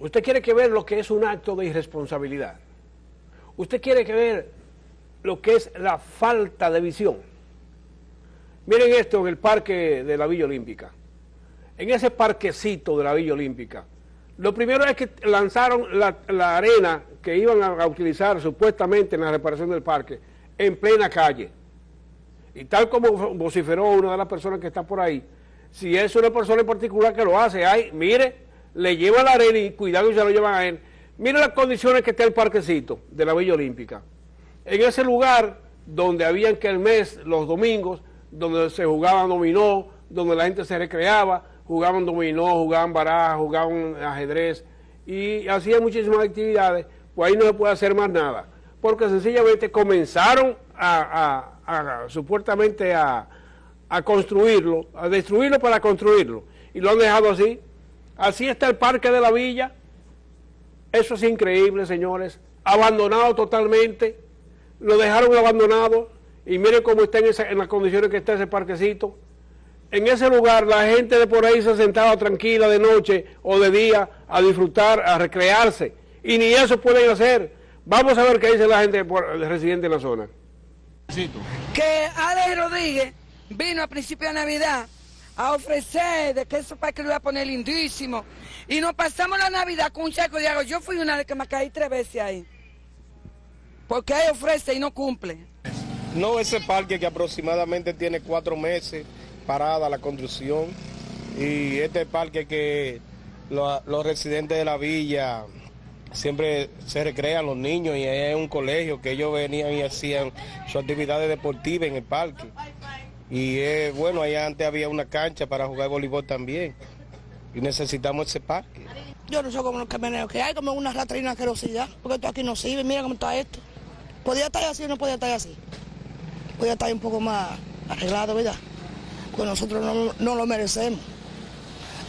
Usted quiere que ver lo que es un acto de irresponsabilidad. Usted quiere que ver lo que es la falta de visión. Miren esto en el parque de la Villa Olímpica. En ese parquecito de la Villa Olímpica, lo primero es que lanzaron la, arena que iban a, utilizar supuestamente en la reparación del parque en plena calle. Y tal como vociferó una de las personas que está por ahí, si es una persona en particular que lo hace, ay, mire, le lleva la arena y cuidado y se lo llevan a él. Mire las condiciones que está el parquecito de la Villa Olímpica. En ese lugar donde habían que el mes, los domingos, donde se jugaban dominó, donde la gente se recreaba, jugaban dominó, jugaban baraja, jugaban ajedrez y hacían muchísimas actividades, pues ahí no se puede hacer más nada, porque sencillamente comenzaron a, supuestamente a construirlo, a destruirlo para construirlo, y lo han dejado así. Así está el parque de la villa, eso es increíble, señores, abandonado totalmente, lo dejaron abandonado, y miren cómo está en, esa, en las condiciones que está ese parquecito. En ese lugar la gente de por ahí se sentaba tranquila de noche o de día a disfrutar, a recrearse. Y ni eso pueden hacer. Vamos a ver qué dice la gente residente en la zona. Que Alex Rodríguez vino a principio de Navidad a ofrecer de que eso para que lo iba a poner lindísimo. Y nos pasamos la Navidad con un charco de agua. Yo fui una de que me caí tres veces ahí. Porque él ofrece y no cumple. No, ese parque que aproximadamente tiene cuatro meses parada la construcción y este parque que lo, los residentes de la villa siempre se recrean los niños y es un colegio que ellos venían y hacían sus actividades deportivas en el parque. Y es bueno, allá antes había una cancha para jugar voleibol también y necesitamos ese parque. Yo no sé cómo los camioneros que hay, como una ratrina querosidad, porque esto aquí no sirve, mira cómo está esto. ¿Podía estar así o no podía estar así? Podía estar un poco más arreglado, ¿verdad? Pues nosotros no, no lo merecemos,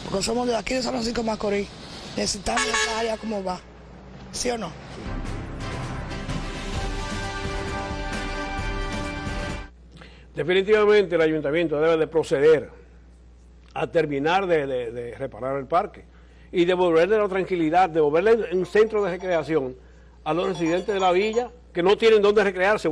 porque somos de aquí de San Francisco Macorís, necesitamos esa área como va, ¿sí o no? Definitivamente el ayuntamiento debe de proceder a terminar de, de, reparar el parque y devolverle la tranquilidad, devolverle un centro de recreación a los residentes de la villa que no tienen dónde recrearse.